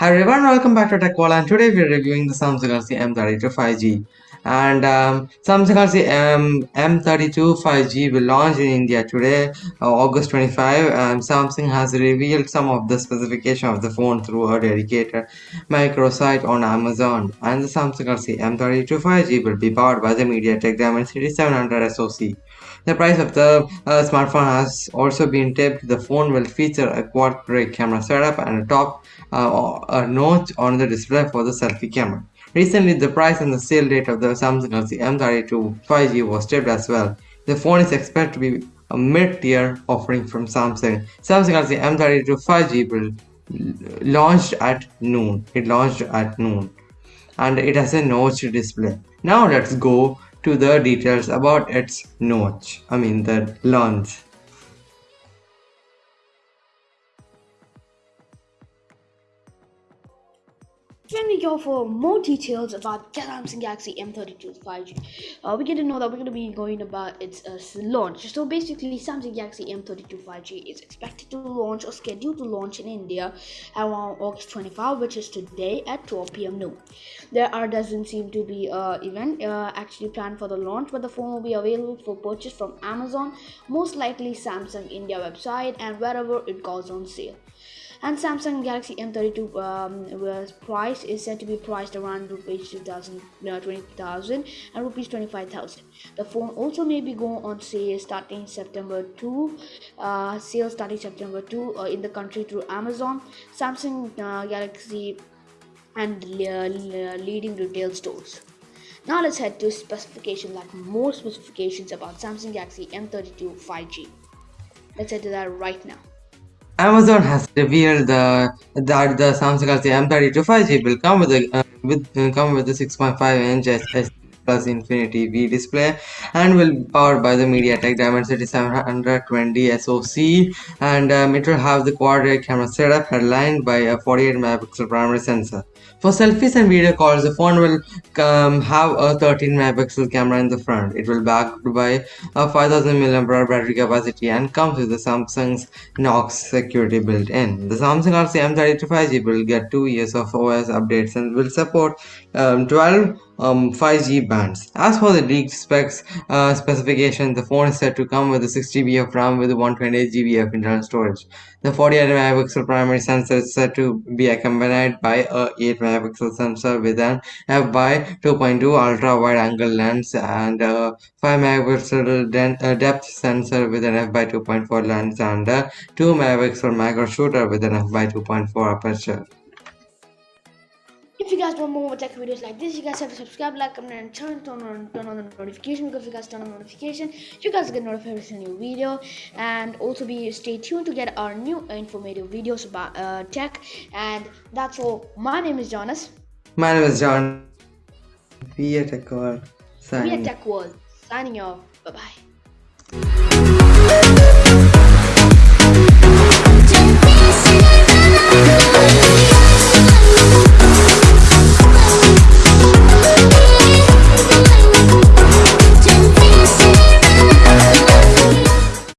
Hi everyone, welcome back to Tech World and today we're reviewing the Samsung Galaxy M32 5G and um, Samsung Galaxy M M32 5G will launch in India today uh, August 25 and Samsung has revealed some of the specification of the phone through a dedicated microsite on Amazon and the Samsung Galaxy M32 5G will be powered by the MediaTek Dimensity 700 SoC. The price of the uh, smartphone has also been tipped. The phone will feature a quad-rear camera setup and a top uh, a notch on the display for the selfie camera. Recently, the price and the sale date of the Samsung Galaxy M32 5G was tipped as well. The phone is expected to be a mid-tier offering from Samsung. Samsung Galaxy M32 5G will launched at noon. It launched at noon and it has a notch display. Now let's go to the details about its notch, I mean the launch. When we go for more details about Samsung Galaxy M32 5G, uh, we get to know that we're going to be going about its uh, launch. So basically, Samsung Galaxy M32 5G is expected to launch or scheduled to launch in India around August 25, which is today at 12 p.m. noon. There are doesn't seem to be an event uh, actually planned for the launch, but the phone will be available for purchase from Amazon, most likely Samsung India website, and wherever it goes on sale and Samsung Galaxy M32 um, price is said to be priced around rupees 2000 uh, 20,000 and rupees 25,000 the phone also may be going on sale starting September 2 uh, sale starting September 2 uh, in the country through Amazon Samsung uh, Galaxy and uh, leading retail stores. Now let's head to specification like more specifications about Samsung Galaxy M32 5G let's head to that right now Amazon has revealed the, that the Samsung Galaxy M32 5G will come with a uh, with uh, come with a 6.5 inch plus Infinity V display and will be powered by the MediaTek Dimensity 720 SoC and um, it will have the quad rear camera setup headlined by a 48 megapixel primary sensor. For selfies and video calls, the phone will um, have a 13 megapixel camera in the front. It will backed by a 5000 mAh battery capacity and comes with the Samsung's Knox security built in. The Samsung Galaxy M32 5G will get 2 years of OS updates and will support um, 12 um, 5G bands. As for the leaked specs uh, specification, the phone is said to come with a 6GB of RAM with 128GB of internal storage. The 48 megapixel primary sensor is said to be accompanied by a 8 megapixel sensor with an f by 2.2 ultra wide angle lens and a 5 megapixel uh, depth sensor with an f by 2.4 lens and a 2 megapixel macro shooter with an f by 2.4 aperture. If you guys want more tech videos like this, you guys have to subscribe, like, comment, and turn, turn on turn on the notification because if you guys turn on the notification, you guys get notified every single new video. And also be stay tuned to get our new informative videos about uh, tech. And that's all. My name is Jonas. My name is John. We are Tech World. We are Tech World. Signing off. Bye bye.